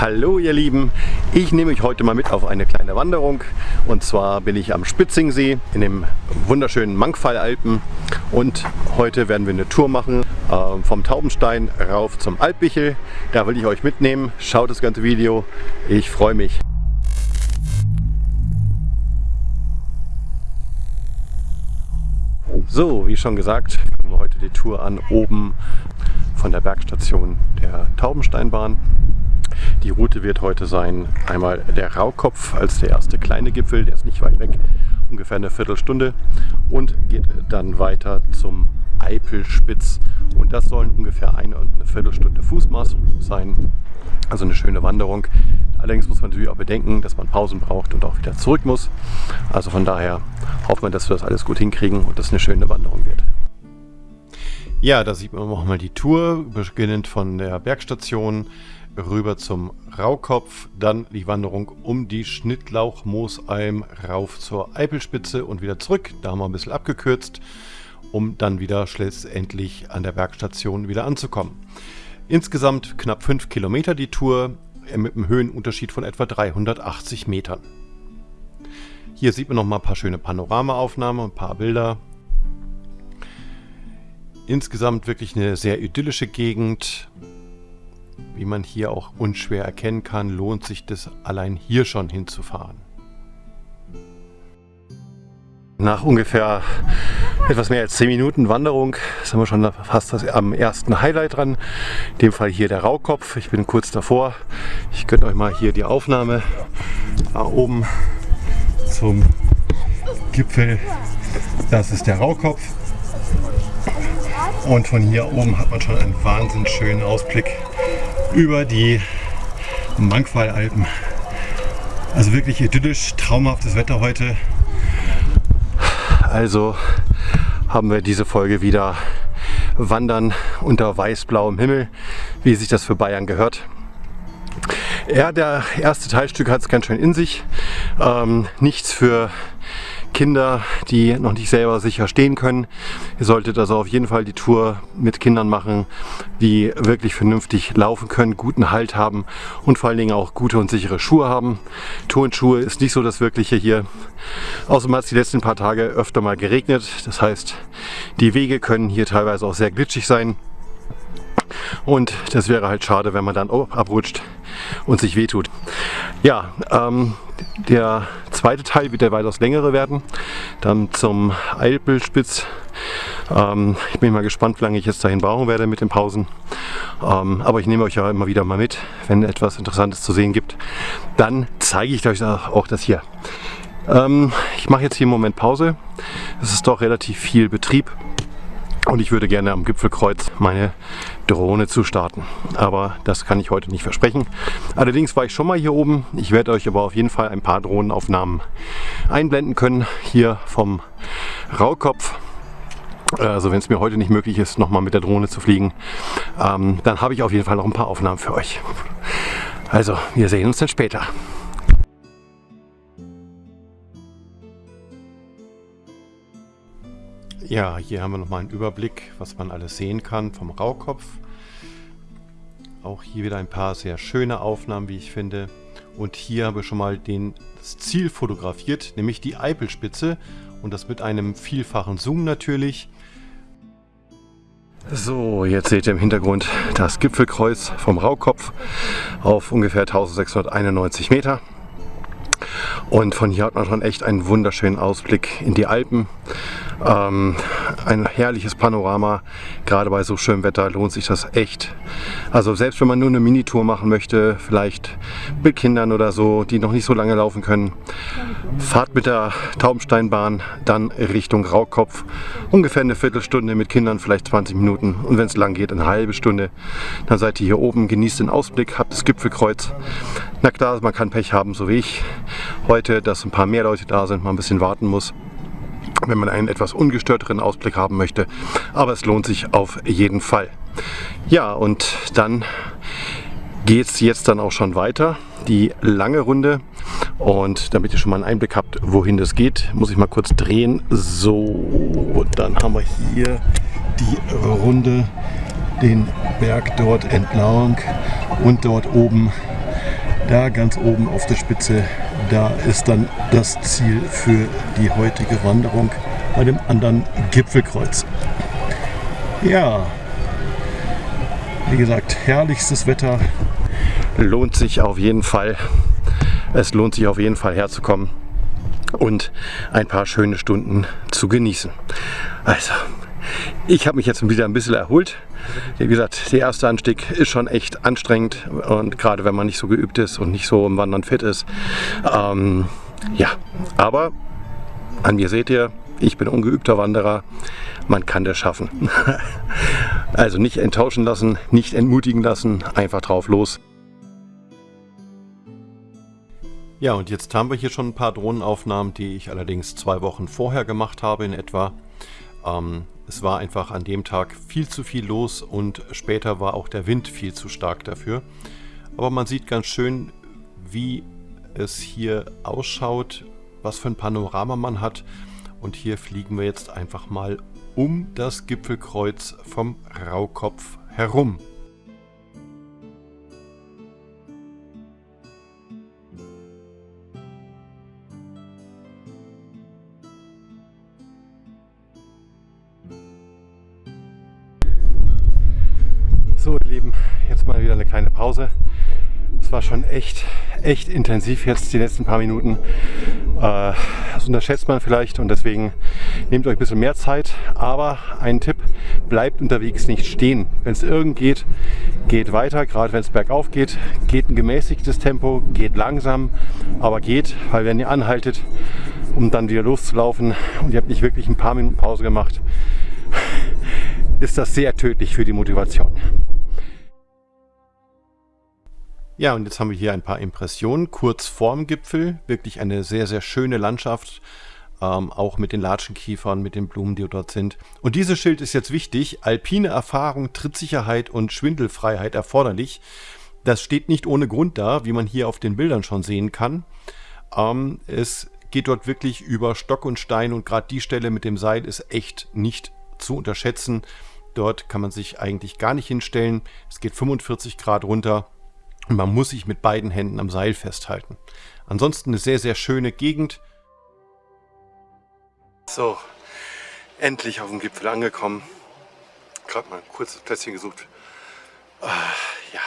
Hallo ihr Lieben, ich nehme euch heute mal mit auf eine kleine Wanderung und zwar bin ich am Spitzingsee in dem wunderschönen Mangfallalpen und heute werden wir eine Tour machen äh, vom Taubenstein rauf zum Alpbichel. Da will ich euch mitnehmen, schaut das ganze Video, ich freue mich. So, wie schon gesagt, fangen wir heute die Tour an oben von der Bergstation der Taubensteinbahn. Die Route wird heute sein, einmal der Raukopf als der erste kleine Gipfel, der ist nicht weit weg, ungefähr eine Viertelstunde und geht dann weiter zum Eipelspitz und das sollen ungefähr eine und eine Viertelstunde Fußmaß sein, also eine schöne Wanderung. Allerdings muss man natürlich auch bedenken, dass man Pausen braucht und auch wieder zurück muss. Also von daher hoffen wir, dass wir das alles gut hinkriegen und dass eine schöne Wanderung wird. Ja, da sieht man auch mal die Tour, beginnend von der Bergstation rüber zum Raukopf, dann die Wanderung um die Schnittlauch-Moosalm rauf zur Eipelspitze und wieder zurück. Da haben wir ein bisschen abgekürzt, um dann wieder schlussendlich an der Bergstation wieder anzukommen. Insgesamt knapp 5 Kilometer die Tour mit einem Höhenunterschied von etwa 380 Metern. Hier sieht man noch mal ein paar schöne Panoramaaufnahmen, ein paar Bilder. Insgesamt wirklich eine sehr idyllische Gegend. Wie man hier auch unschwer erkennen kann, lohnt sich das allein hier schon hinzufahren. Nach ungefähr etwas mehr als 10 Minuten Wanderung sind wir schon fast am ersten Highlight dran. In dem Fall hier der Raukopf. Ich bin kurz davor. Ich gönne euch mal hier die Aufnahme. Da oben zum Gipfel. Das ist der Raukopf. Und von hier oben hat man schon einen wahnsinnig schönen Ausblick über die Mangfallalpen. Also wirklich idyllisch, traumhaftes Wetter heute. Also haben wir diese Folge wieder Wandern unter weiß-blauem Himmel, wie sich das für Bayern gehört. Ja, der erste Teilstück hat es ganz schön in sich. Ähm, nichts für Kinder, die noch nicht selber sicher stehen können. Ihr solltet also auf jeden Fall die Tour mit Kindern machen, die wirklich vernünftig laufen können, guten Halt haben und vor allen Dingen auch gute und sichere Schuhe haben. Turnschuhe ist nicht so das Wirkliche hier. Außerdem hat es die letzten paar Tage öfter mal geregnet. Das heißt, die Wege können hier teilweise auch sehr glitschig sein. Und das wäre halt schade, wenn man dann abrutscht und sich wehtut. Ja, ähm, der zweite Teil wird der weitaus längere werden. Dann zum Eilbildspitz. Ähm, ich bin mal gespannt, wie lange ich jetzt dahin brauchen werde mit den Pausen. Ähm, aber ich nehme euch ja immer wieder mal mit, wenn etwas Interessantes zu sehen gibt. Dann zeige ich euch auch das hier. Ähm, ich mache jetzt hier im Moment Pause. Es ist doch relativ viel Betrieb. Und ich würde gerne am Gipfelkreuz meine Drohne zu starten. Aber das kann ich heute nicht versprechen. Allerdings war ich schon mal hier oben. Ich werde euch aber auf jeden Fall ein paar Drohnenaufnahmen einblenden können. Hier vom Raukopf. Also wenn es mir heute nicht möglich ist, nochmal mit der Drohne zu fliegen, ähm, dann habe ich auf jeden Fall noch ein paar Aufnahmen für euch. Also, wir sehen uns dann später. Ja, hier haben wir nochmal einen Überblick, was man alles sehen kann vom Raukopf. Auch hier wieder ein paar sehr schöne Aufnahmen, wie ich finde. Und hier habe ich schon mal den, das Ziel fotografiert, nämlich die Eipelspitze. Und das mit einem vielfachen Zoom natürlich. So, jetzt seht ihr im Hintergrund das Gipfelkreuz vom Raukopf auf ungefähr 1691 Meter. Und von hier hat man schon echt einen wunderschönen Ausblick in die Alpen. Ähm, ein herrliches Panorama. Gerade bei so schönem Wetter lohnt sich das echt. Also selbst wenn man nur eine Minitour machen möchte, vielleicht mit Kindern oder so, die noch nicht so lange laufen können, fahrt mit der Taubensteinbahn dann Richtung Raukopf. Ungefähr eine Viertelstunde mit Kindern, vielleicht 20 Minuten. Und wenn es lang geht, eine halbe Stunde. Dann seid ihr hier oben, genießt den Ausblick, habt das Gipfelkreuz. Na klar, man kann Pech haben, so wie ich heute, dass ein paar mehr Leute da sind, man ein bisschen warten muss wenn man einen etwas ungestörteren Ausblick haben möchte. Aber es lohnt sich auf jeden Fall. Ja, und dann geht es jetzt dann auch schon weiter, die lange Runde. Und damit ihr schon mal einen Einblick habt, wohin das geht, muss ich mal kurz drehen. So, dann haben wir hier die Runde, den Berg dort entlang und dort oben Da ganz oben auf der Spitze, da ist dann das Ziel für die heutige Wanderung bei dem anderen Gipfelkreuz. Ja, wie gesagt, herrlichstes Wetter. Lohnt sich auf jeden Fall. Es lohnt sich auf jeden Fall herzukommen und ein paar schöne Stunden zu genießen. Also, ich habe mich jetzt wieder ein bisschen erholt. Wie gesagt, der erste Anstieg ist schon echt anstrengend und gerade wenn man nicht so geübt ist und nicht so im Wandern fit ist. Ähm, ja, aber an mir seht ihr, ich bin ungeübter Wanderer, man kann das schaffen. also nicht enttäuschen lassen, nicht entmutigen lassen, einfach drauf los. Ja, und jetzt haben wir hier schon ein paar Drohnenaufnahmen, die ich allerdings zwei Wochen vorher gemacht habe in etwa. Ähm, es war einfach an dem Tag viel zu viel los und später war auch der Wind viel zu stark dafür. Aber man sieht ganz schön, wie es hier ausschaut, was für ein Panorama man hat. Und hier fliegen wir jetzt einfach mal um das Gipfelkreuz vom Raukopf herum. Pause. Es war schon echt, echt intensiv jetzt die letzten paar Minuten. Äh, das unterschätzt man vielleicht und deswegen nehmt euch ein bisschen mehr Zeit. Aber ein Tipp, bleibt unterwegs nicht stehen. Wenn es irgend geht, geht weiter, gerade wenn es bergauf geht. Geht ein gemäßigtes Tempo, geht langsam, aber geht, weil wenn ihr anhaltet, um dann wieder loszulaufen und ihr habt nicht wirklich ein paar Minuten Pause gemacht, ist das sehr tödlich für die Motivation. Ja, und jetzt haben wir hier ein paar Impressionen kurz vorm Gipfel. Wirklich eine sehr, sehr schöne Landschaft. Ähm, auch mit den Latschenkiefern, mit den Blumen, die dort sind. Und dieses Schild ist jetzt wichtig. Alpine Erfahrung, Trittsicherheit und Schwindelfreiheit erforderlich. Das steht nicht ohne Grund da, wie man hier auf den Bildern schon sehen kann. Ähm, es geht dort wirklich über Stock und Stein und gerade die Stelle mit dem Seil ist echt nicht zu unterschätzen. Dort kann man sich eigentlich gar nicht hinstellen. Es geht 45 Grad runter man muss sich mit beiden Händen am Seil festhalten. Ansonsten eine sehr, sehr schöne Gegend. So, endlich auf dem Gipfel angekommen. Gerade mal ein kurzes Plätzchen gesucht. Uh, ja,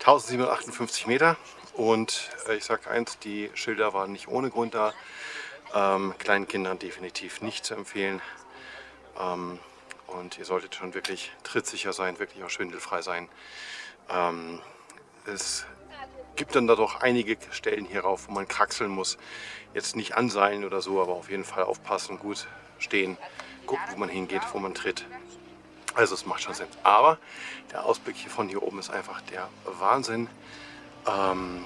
1758 Meter. Und äh, ich sage eins, die Schilder waren nicht ohne Grund da. Ähm, kleinen Kindern definitiv nicht zu empfehlen. Ähm, und ihr solltet schon wirklich trittsicher sein, wirklich auch schwindelfrei sein. Ähm, es gibt dann da doch einige Stellen hierauf, wo man kraxeln muss. Jetzt nicht anseilen oder so, aber auf jeden Fall aufpassen, gut stehen, gucken, wo man hingeht, wo man tritt. Also es macht schon Sinn. Aber der Ausblick hier von hier oben ist einfach der Wahnsinn. Ähm,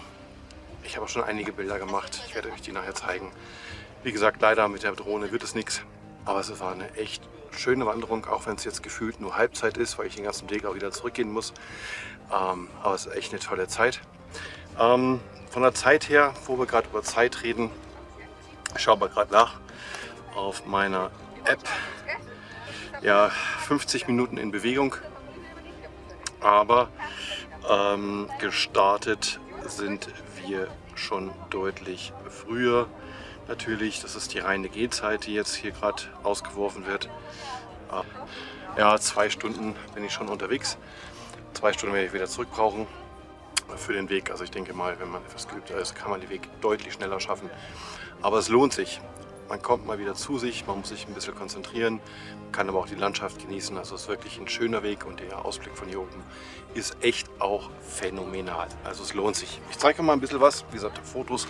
ich habe schon einige Bilder gemacht. Ich werde euch die nachher zeigen. Wie gesagt, leider mit der Drohne wird es nichts. Aber es war eine echt schöne Wanderung, auch wenn es jetzt gefühlt nur Halbzeit ist, weil ich den ganzen Weg auch wieder zurückgehen muss. Ähm, aber es ist echt eine tolle Zeit. Ähm, von der Zeit her, wo wir gerade über Zeit reden, schauen wir gerade nach auf meiner App. Ja, 50 Minuten in Bewegung, aber ähm, gestartet sind wir schon deutlich früher. Natürlich, das ist die reine Gehzeit, die jetzt hier gerade ausgeworfen wird. Ja, zwei Stunden bin ich schon unterwegs. Zwei Stunden werde ich wieder zurück brauchen für den Weg. Also ich denke mal, wenn man etwas geübter ist, kann man den Weg deutlich schneller schaffen. Aber es lohnt sich. Man kommt mal wieder zu sich, man muss sich ein bisschen konzentrieren, kann aber auch die Landschaft genießen. Also es ist wirklich ein schöner Weg und der Ausblick von hier oben ist echt auch phänomenal. Also es lohnt sich. Ich zeige mal ein bisschen was. Wie gesagt, Fotos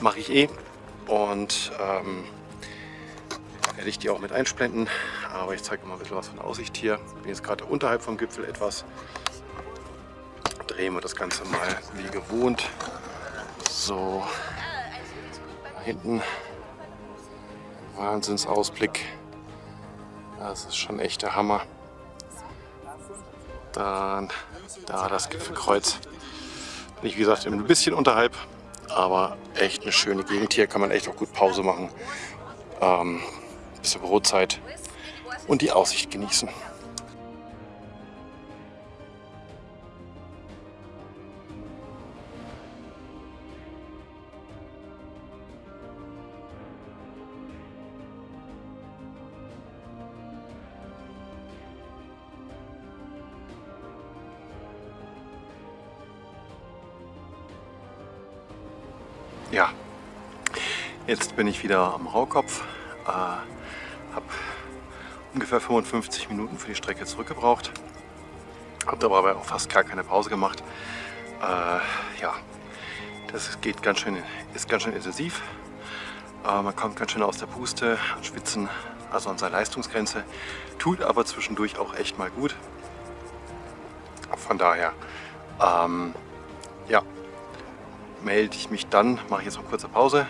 mache ich eh und ähm, werde ich die auch mit einblenden. Aber ich zeige mal ein bisschen was von der Aussicht hier. Ich bin jetzt gerade unterhalb vom Gipfel etwas. Drehen wir das Ganze mal wie gewohnt. So, da hinten Wahnsinnsausblick. Das ist schon echt der Hammer. Dann da das Gipfelkreuz. Bin ich wie gesagt ein bisschen unterhalb, aber echt eine schöne Gegend hier. Kann man echt auch gut Pause machen. Ähm, bisschen Brotzeit und die Aussicht genießen. Ja, jetzt bin ich wieder am Raukopf. Äh, habe ungefähr 55 Minuten für die Strecke zurückgebraucht. Habe dabei auch fast gar keine Pause gemacht. Äh, ja, das geht ganz schön, ist ganz schön intensiv. Äh, man kommt ganz schön aus der Puste, an Spitzen, also an seiner Leistungsgrenze. Tut aber zwischendurch auch echt mal gut. Von daher, ähm, ja, melde ich mich dann, mache ich jetzt noch kurze Pause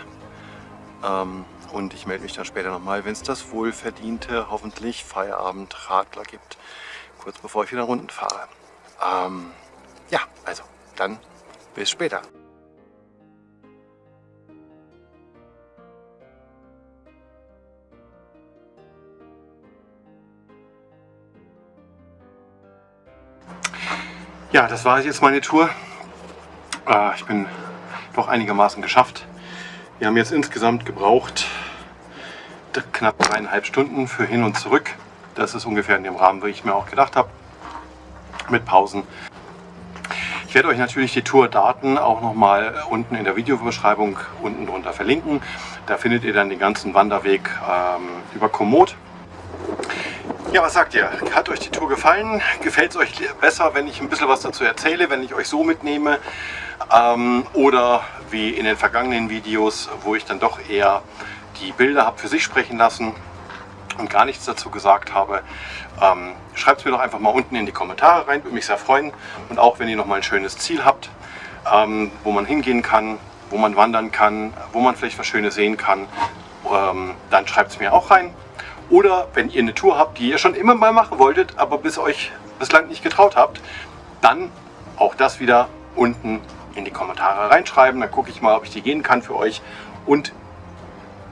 ähm, und ich melde mich dann später nochmal, wenn es das wohlverdiente, hoffentlich Feierabend-Radler gibt, kurz bevor ich wieder Runden fahre. Ähm, ja, also dann bis später. Ja, das war jetzt meine Tour. Äh, ich bin doch einigermaßen geschafft. Wir haben jetzt insgesamt gebraucht knapp dreieinhalb Stunden für hin und zurück. Das ist ungefähr in dem Rahmen, wie ich mir auch gedacht habe, mit Pausen. Ich werde euch natürlich die Tourdaten auch nochmal unten in der Videobeschreibung unten drunter verlinken. Da findet ihr dann den ganzen Wanderweg ähm, über Komoot. Ja, was sagt ihr? Hat euch die Tour gefallen? Gefällt es euch besser, wenn ich ein bisschen was dazu erzähle, wenn ich euch so mitnehme? Ähm, oder wie in den vergangenen Videos, wo ich dann doch eher die Bilder habe für sich sprechen lassen und gar nichts dazu gesagt habe. Ähm, Schreibt es mir doch einfach mal unten in die Kommentare rein, würde mich sehr freuen. Und auch wenn ihr noch mal ein schönes Ziel habt, ähm, wo man hingehen kann, wo man wandern kann, wo man vielleicht was Schönes sehen kann, ähm, dann schreibt es mir auch rein. Oder wenn ihr eine Tour habt, die ihr schon immer mal machen wolltet, aber bis euch bislang nicht getraut habt, dann auch das wieder unten in die Kommentare reinschreiben. Dann gucke ich mal, ob ich die gehen kann für euch und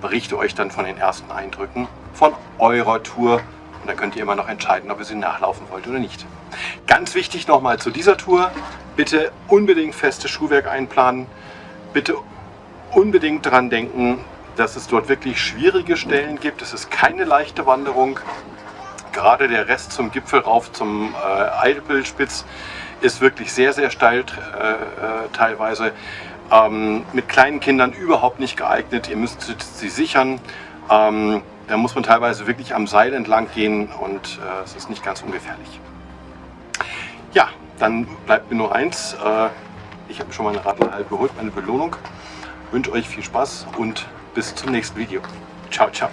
berichte euch dann von den ersten Eindrücken von eurer Tour. Und dann könnt ihr immer noch entscheiden, ob ihr sie nachlaufen wollt oder nicht. Ganz wichtig nochmal zu dieser Tour, bitte unbedingt festes Schuhwerk einplanen. Bitte unbedingt daran denken, dass es dort wirklich schwierige Stellen gibt. Es ist keine leichte Wanderung. Gerade der Rest zum Gipfel rauf zum äh, Eidepelspitz ist wirklich sehr, sehr steil äh, äh, teilweise. Ähm, mit kleinen Kindern überhaupt nicht geeignet. Ihr müsst sie sichern. Ähm, da muss man teilweise wirklich am Seil entlang gehen und äh, es ist nicht ganz ungefährlich. Ja, dann bleibt mir nur eins. Äh, ich habe schon meine Radler halb geholt, meine Belohnung. Ich wünsche euch viel Spaß und bis zum nächsten Video. Ciao, ciao.